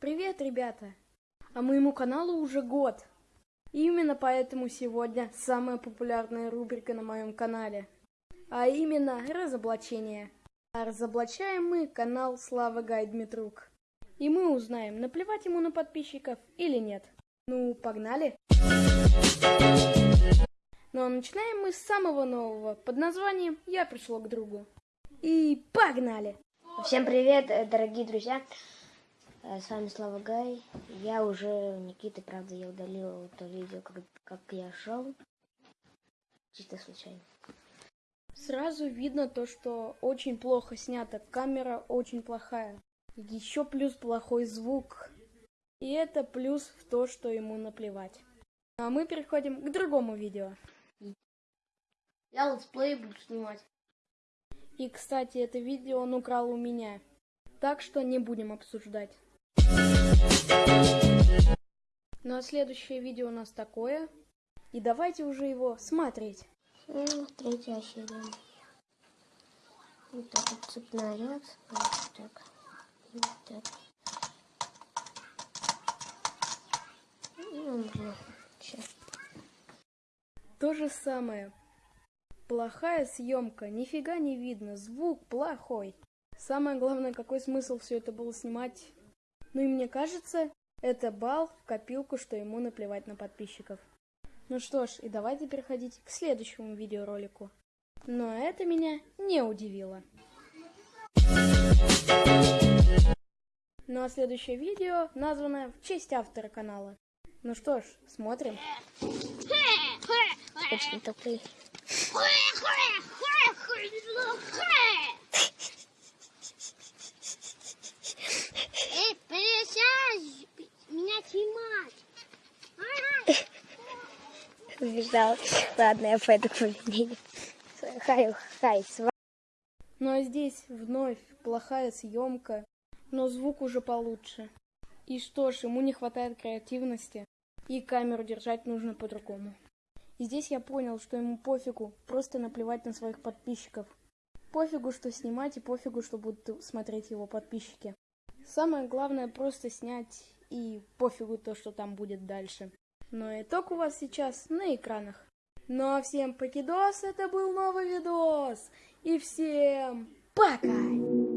Привет, ребята! А моему каналу уже год. И именно поэтому сегодня самая популярная рубрика на моем канале. А именно разоблачение. А разоблачаем мы канал Слава Гай Дмитрук. И мы узнаем, наплевать ему на подписчиков или нет. Ну, погнали! Ну а начинаем мы с самого нового, под названием «Я пришло к другу». И погнали! Всем привет, дорогие друзья! Э, С вами Слава Гай. Я уже Никиты, правда, я удалил то видео, как, как я шел. Чисто случайно. Сразу видно то, что очень плохо снято, камера очень плохая. Еще плюс плохой звук. И это плюс в то, что ему наплевать. А мы переходим к другому видео. Я летсплей буду снимать. И, кстати, это видео он украл у меня. Так что не будем обсуждать. Ну а следующее видео у нас такое. И давайте уже его смотреть. Ну, Третья серия. Вот так вот цепной ряд. Вот так. Вот так. Ну, блин. Сейчас. То же самое. Плохая съемка, нифига не видно, звук плохой. Самое главное, какой смысл все это было снимать? Ну и мне кажется, это бал в копилку, что ему наплевать на подписчиков. Ну что ж, и давайте переходить к следующему видеоролику. Но это меня не удивило. Ну а следующее видео названо в честь автора канала. Ну что ж, смотрим. Очень тупые. Эй, пересядь! Меня снимать! Убеждал. Ладно, я пойду к поведению. Хай, хай, с вами. Ну а здесь вновь плохая съемка, но звук уже получше. И что ж, ему не хватает креативности, и камеру держать нужно по-другому. И здесь я понял, что ему пофигу, просто наплевать на своих подписчиков. Пофигу, что снимать, и пофигу, что будут смотреть его подписчики. Самое главное просто снять, и пофигу то, что там будет дальше. Но итог у вас сейчас на экранах. Ну а всем покидос, это был новый видос. И всем пока!